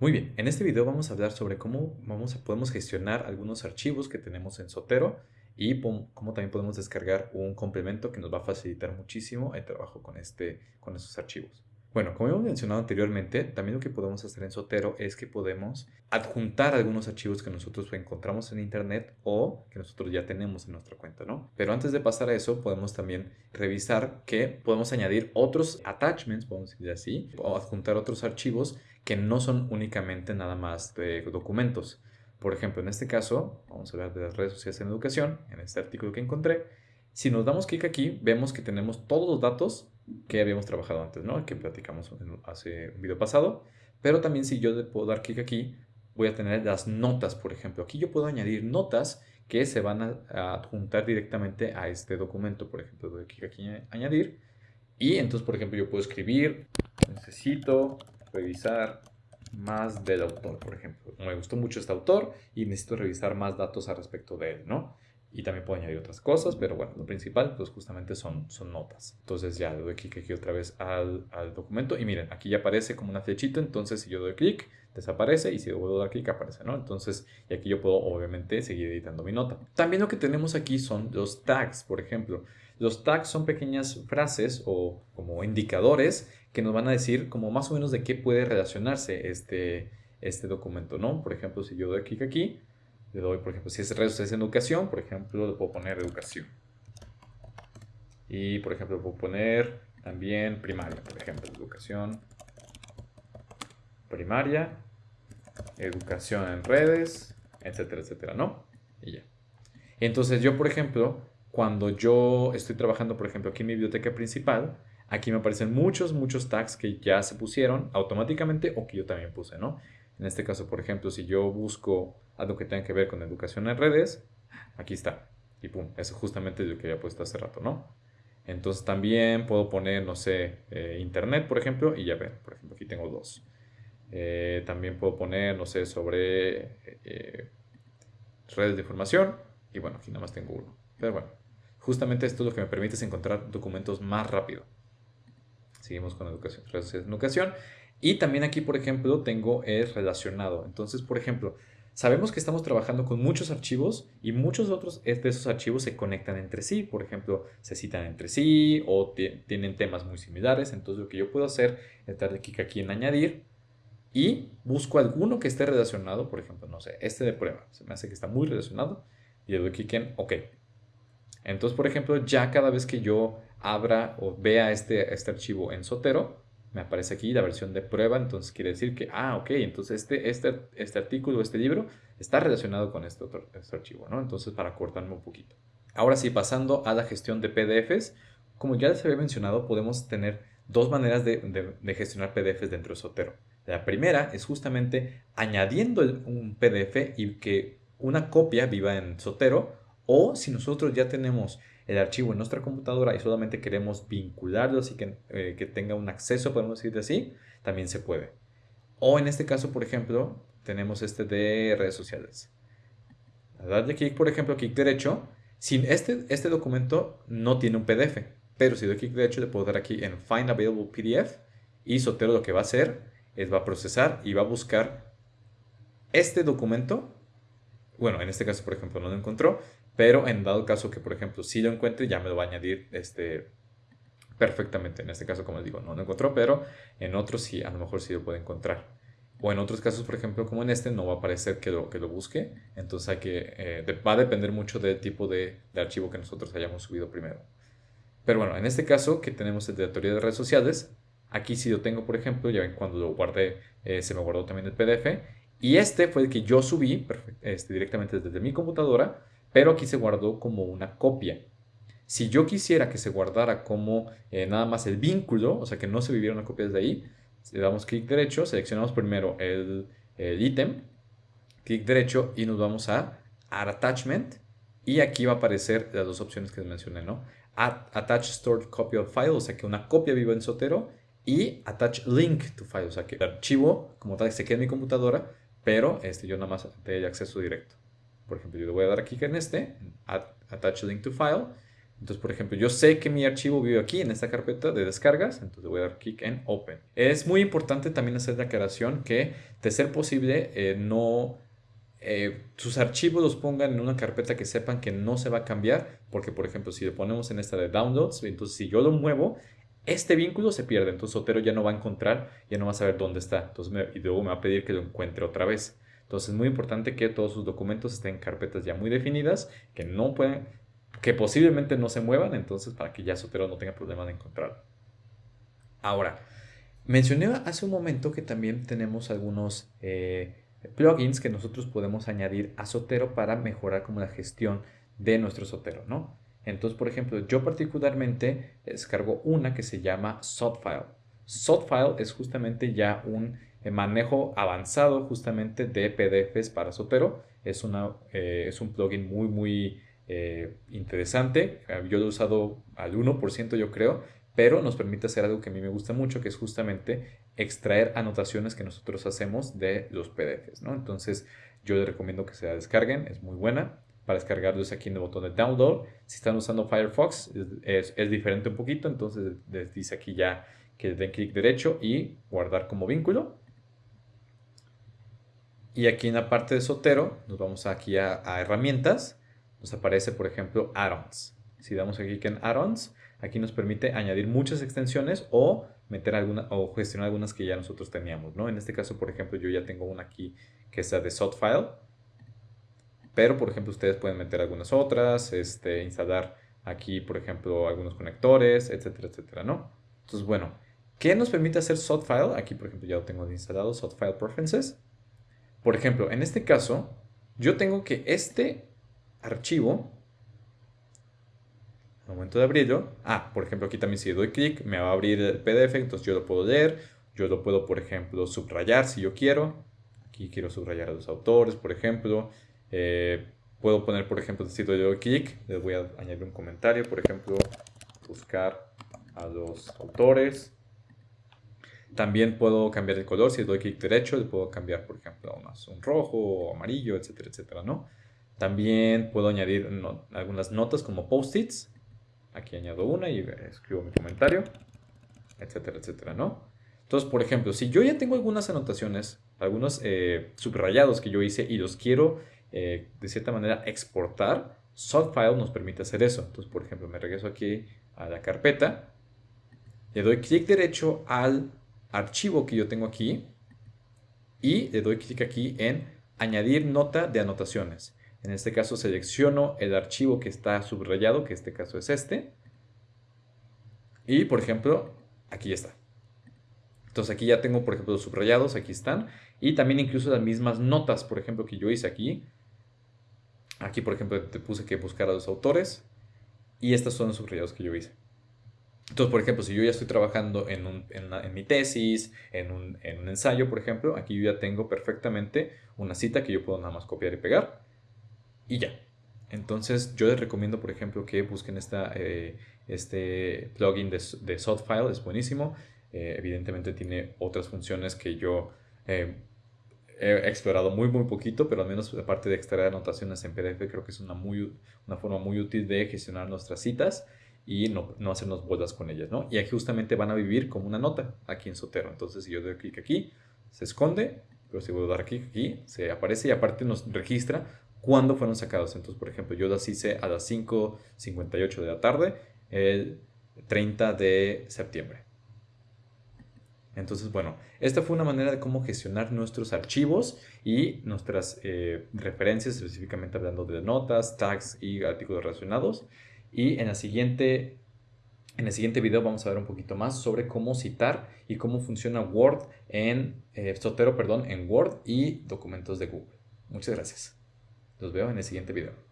Muy bien, en este video vamos a hablar sobre cómo vamos a, podemos gestionar algunos archivos que tenemos en Sotero y cómo también podemos descargar un complemento que nos va a facilitar muchísimo el trabajo con, este, con estos archivos. Bueno, como hemos mencionado anteriormente, también lo que podemos hacer en Sotero es que podemos adjuntar algunos archivos que nosotros encontramos en internet o que nosotros ya tenemos en nuestra cuenta, ¿no? Pero antes de pasar a eso, podemos también revisar que podemos añadir otros attachments, podemos decir así, o adjuntar otros archivos que no son únicamente nada más de documentos. Por ejemplo, en este caso, vamos a ver de las redes sociales en educación, en este artículo que encontré, si nos damos clic aquí, vemos que tenemos todos los datos que habíamos trabajado antes, ¿no? Que platicamos hace un video pasado. Pero también si yo puedo dar clic aquí, voy a tener las notas, por ejemplo. Aquí yo puedo añadir notas que se van a, adjuntar directamente a este documento. Por ejemplo, doy clic aquí añadir. Y entonces, por ejemplo, yo puedo escribir, necesito revisar más del autor, por ejemplo. Me gustó mucho este autor y necesito revisar más datos al respecto de él, ¿no? Y también puedo añadir otras cosas, pero bueno, lo principal pues justamente son, son notas. Entonces ya le doy clic aquí otra vez al, al, documento y miren, aquí ya aparece como una flechita, entonces si yo doy clic, desaparece y si vuelvo a dar clic aparece, ¿no? Entonces, y aquí yo puedo obviamente seguir editando mi nota. También lo que tenemos aquí son los tags, por ejemplo. Los tags son pequeñas frases o como indicadores que nos van a decir como más o menos de qué puede relacionarse este, este documento, ¿no? Por ejemplo, si yo doy clic aquí, le doy, por ejemplo, si es redes es educación, por ejemplo, le puedo poner educación. Y, por ejemplo, le puedo poner también primaria, por ejemplo, educación primaria, educación en redes, etcétera, etcétera, ¿no? Y ya. Entonces yo, por ejemplo, cuando yo estoy trabajando, por ejemplo, aquí en mi biblioteca principal, aquí me aparecen muchos, muchos tags que ya se pusieron automáticamente o que yo también puse, ¿no? En este caso, por ejemplo, si yo busco algo que tenga que ver con educación en redes, aquí está. Y pum, eso justamente es lo que había puesto hace rato, ¿no? Entonces también puedo poner, no sé, eh, internet, por ejemplo, y ya ven, por ejemplo, aquí tengo dos. Eh, también puedo poner, no sé, sobre eh, redes de información, y bueno, aquí nada más tengo uno. Pero bueno, justamente esto es lo que me permite encontrar documentos más rápido. Seguimos con educación, redes de educación. Y también aquí, por ejemplo, tengo es relacionado. Entonces, por ejemplo, sabemos que estamos trabajando con muchos archivos y muchos otros de esos archivos se conectan entre sí. Por ejemplo, se citan entre sí o tienen temas muy similares. Entonces, lo que yo puedo hacer es darle clic aquí en añadir y busco alguno que esté relacionado. Por ejemplo, no sé, este de prueba. Se me hace que está muy relacionado y le doy clic en OK. Entonces, por ejemplo, ya cada vez que yo abra o vea este, este archivo en Sotero, me aparece aquí la versión de prueba, entonces quiere decir que, ah, ok, entonces este, este, este artículo, este libro está relacionado con este otro este archivo, ¿no? Entonces para cortarme un poquito. Ahora sí, pasando a la gestión de PDFs, como ya les había mencionado, podemos tener dos maneras de, de, gestionar PDFs dentro de Sotero. La primera es justamente añadiendo un PDF y que una copia viva en Sotero, o si nosotros ya tenemos el archivo en nuestra computadora y solamente queremos vincularlo así que, eh, que tenga un acceso, podemos decir así, también se puede. O en este caso, por ejemplo, tenemos este de redes sociales. Darle clic, por ejemplo, clic derecho, sin este, este documento no tiene un PDF, pero si doy clic derecho le puedo dar aquí en Find Available PDF y Sotero lo que va a hacer es va a procesar y va a buscar este documento. Bueno, en este caso, por ejemplo, no lo encontró, pero en dado caso que, por ejemplo, si lo encuentre, ya me lo va a añadir este, perfectamente. En este caso, como les digo, no lo encontró, pero en otros sí, a lo mejor sí lo puede encontrar. O en otros casos, por ejemplo, como en este, no va a aparecer que lo, que lo busque. Entonces hay que, eh, va a depender mucho del tipo de, archivo que nosotros hayamos subido primero. Pero bueno, en este caso que tenemos el de la teoría de redes sociales, aquí sí lo tengo, por ejemplo, ya ven cuando lo guardé, eh, se me guardó también el PDF. Y este fue el que yo subí este, directamente desde mi computadora pero aquí se guardó como una copia. Si yo quisiera que se guardara como eh, nada más el vínculo, o sea que no se viviera una copia desde ahí, le damos clic derecho, seleccionamos primero el ítem, clic derecho y nos vamos a Add Attachment y aquí va a aparecer las dos opciones que les mencioné, ¿no? Attach Stored Copy of File, o sea que una copia viva en Sotero y Attach Link to File, o sea que el archivo como tal se queda en mi computadora, pero este, yo nada más tengo acceso directo. Por ejemplo, yo le voy a dar clic en este, Attach Link to File, Entonces, por ejemplo, yo sé que mi archivo vive aquí en esta carpeta de descargas, entonces voy a dar clic en Open. Es muy importante también hacer la aclaración que, de ser posible, eh, no eh, sus archivos los pongan en una carpeta que sepan que no se va a cambiar, porque por ejemplo, si le ponemos en esta de downloads, entonces si yo lo muevo, este vínculo se pierde, entonces Sotero ya no va a encontrar, ya no va a saber dónde está, entonces y luego me va a pedir que lo encuentre otra vez. Entonces es muy importante que todos sus documentos estén en carpetas ya muy definidas, que no pueden, que posiblemente no se muevan, entonces para que ya Sotero no tenga problema de encontrarlo. Ahora, mencioné hace un momento que también tenemos algunos eh, plugins que nosotros podemos añadir a Sotero para mejorar como la gestión de nuestro Sotero, ¿no? Entonces, por ejemplo, yo particularmente descargo una que se llama Sotfile. Sotfile es justamente ya un manejo avanzado justamente de PDFs para Sotero. Es, una, eh, es un plugin muy, muy eh, interesante. Yo lo he usado al 1% yo creo, pero nos permite hacer algo que a mí me gusta mucho, que es justamente extraer anotaciones que nosotros hacemos de los PDFs. Entonces, yo les recomiendo que se la descarguen, es muy buena. Para descargarlos aquí en el botón de download. Si están usando Firefox, es, diferente un poquito, entonces les dice aquí ya que den clic derecho y guardar como vínculo. Y aquí en la parte de Sotero, nos vamos aquí a, herramientas, nos aparece, por ejemplo, add-ons. Si damos clic en add-ons, aquí nos permite añadir muchas extensiones o meter alguna o gestionar algunas que ya nosotros teníamos, ¿no? En este caso, por ejemplo, yo ya tengo una aquí que es la de Sotfile, pero, por ejemplo, ustedes pueden meter algunas otras, este, instalar aquí, por ejemplo, algunos conectores, etcétera, etcétera, ¿no? Entonces, bueno, ¿qué nos permite hacer Sotfile? Aquí, por ejemplo, ya lo tengo instalado, Sotfile Preferences. Por ejemplo, en este caso, yo tengo que este archivo momento de abrirlo, ah, por ejemplo, aquí también si doy clic, me va a abrir el PDF, entonces yo lo puedo leer, yo lo puedo, por ejemplo, subrayar si yo quiero. Aquí quiero subrayar a los autores, por ejemplo. Eh, puedo poner, por ejemplo, si doy clic, les voy a añadir un comentario, por ejemplo, buscar a los autores. También puedo cambiar el color, si doy clic derecho, le puedo cambiar, por ejemplo, a un rojo o amarillo, etcétera, etcétera, ¿no? También puedo añadir algunas notas como post-its Aquí añado una y escribo mi comentario, etcétera, etcétera, ¿no? Entonces, por ejemplo, si yo ya tengo algunas anotaciones, algunos eh, subrayados que yo hice y los quiero eh, de cierta manera exportar, Softfile nos permite hacer eso. Entonces, por ejemplo, me regreso aquí a la carpeta, le doy clic derecho al archivo que yo tengo aquí y le doy clic aquí en añadir nota de anotaciones. En este caso selecciono el archivo que está subrayado, que en este caso es este. Y por ejemplo, aquí está. Entonces aquí ya tengo, por ejemplo, los subrayados, aquí están. Y también incluso las mismas notas, por ejemplo, que yo hice aquí. Aquí, por ejemplo, te puse que buscar a los autores. Y estos son los subrayados que yo hice. Entonces, por ejemplo, si yo ya estoy trabajando en, mi tesis, en un, en un ensayo, por ejemplo, aquí yo ya tengo perfectamente una cita que yo puedo nada más copiar y pegar y ya. Entonces yo les recomiendo, por ejemplo, que busquen eh, este plugin de, de es buenísimo. Eh, evidentemente tiene otras funciones que yo eh, he explorado muy, muy poquito, pero al menos aparte de extraer anotaciones en PDF, creo que es una, muy, una forma muy útil de gestionar nuestras citas y no, no hacernos bolas con ellas, ¿no? Y aquí justamente van a vivir como una nota aquí en Sotero. Entonces, si yo doy clic aquí, se esconde, pero si voy a dar clic aquí, se aparece y aparte nos registra cuándo fueron sacados. Entonces, por ejemplo, yo las hice a las 5.58 de la tarde, el 30 de septiembre. Entonces, bueno, esta fue una manera de cómo gestionar nuestros archivos y nuestras eh, referencias, específicamente hablando de notas, tags y artículos relacionados. Y en, la siguiente, en el siguiente video vamos a ver un poquito más sobre cómo citar y cómo funciona Word en eh, Sotero, perdón, en Word y documentos de Google. Muchas gracias. Los veo en el siguiente video.